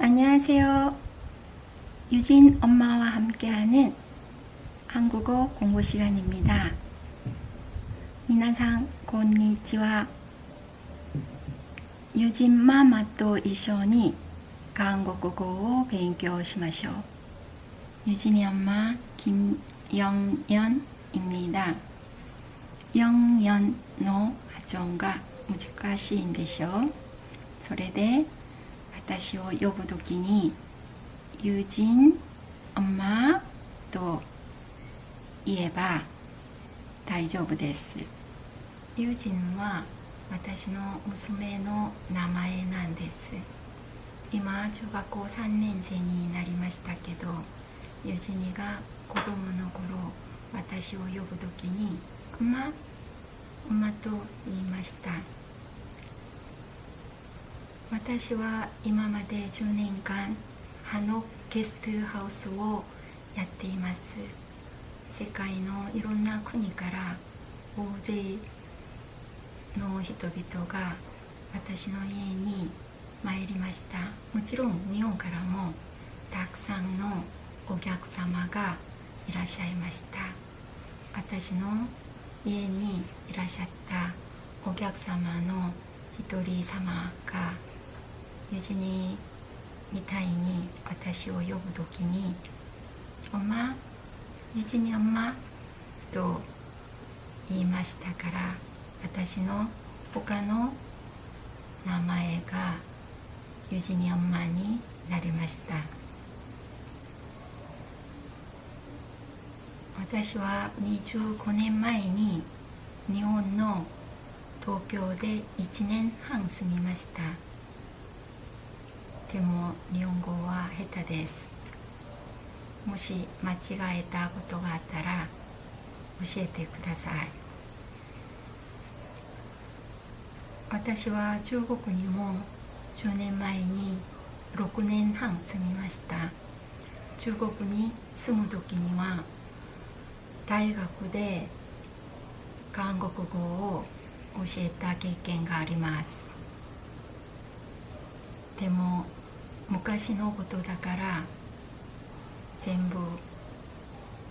안녕하세요. 유진 엄마와 함께하는 한국어 공부 시간입니다. 미나상 konnichiwa. 유진 마마と 一緒に 한국어 勉強しましょう. 유진이 엄마 김영연입니다. 영연 の発音が難しいんでしょうそれで 私を呼ぶときに友人、엄마と言えば大丈夫です。友人は私の娘の名前なんです。今中学校3年生になりましたけど友人が子供の頃私を呼ぶときに「馬」「馬」と言いました。私は今まで10年間ハノゲストハウスをやっています。世界のいろんな国から大勢の人々が私の家に参りました。もちろん日本からもたくさんのお客様がいらっしゃいました。私の家にいらっしゃったお客様の一人様が友人みたいに私を呼ぶ時に「おま友人におま」と言いましたから私の他の名前が友人におま？になりました。私は25年前に日本の東京で1年半住みました。でも日本語は下手です。もし間違えたことがあったら教えてください。私は中国にも10年前に6年半住みました。中国に住む時には大学で韓国語を教えた経験があります。でも昔のことだから全部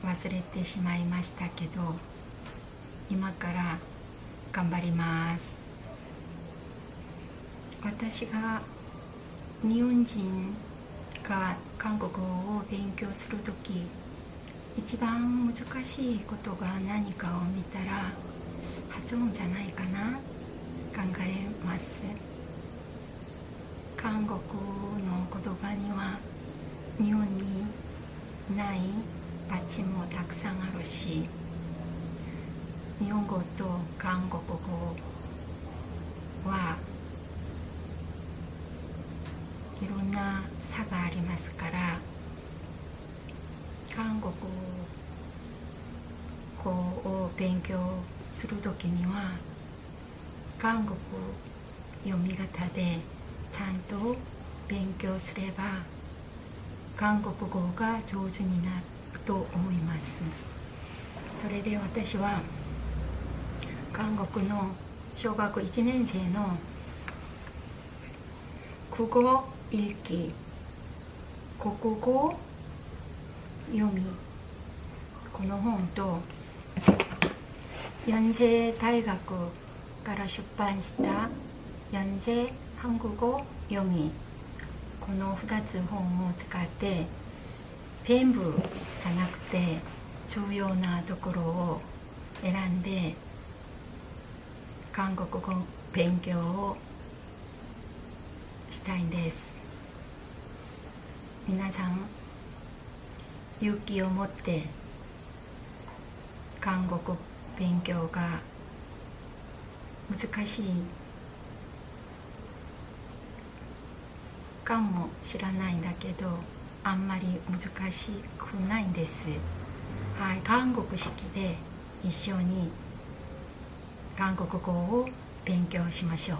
忘れてしまいましたけど今から頑張ります。私が日本人が韓国語を勉強する時一番難しいことが何かを見たら発音じゃないかな？考えます。韓国日本にないバチもたくさんあるし日本語と韓国語はいろんな差がありますから韓国語を勉強する時には韓国読み方でちゃんと勉強すれば韓国語が上手になると思いますそれで私は韓国の小学1年生の国語읽기国語読みこの本と연세大学から出版した연세韓国語読み この2つ本を使って全部じゃなくて重要なところを選んで韓国語勉強をしたいんです。皆さん勇気を持って韓国勉強が難しいかも知らないんだけどあんまり難しくないんです。はい韓国式で一緒に韓国語を勉強しましょう。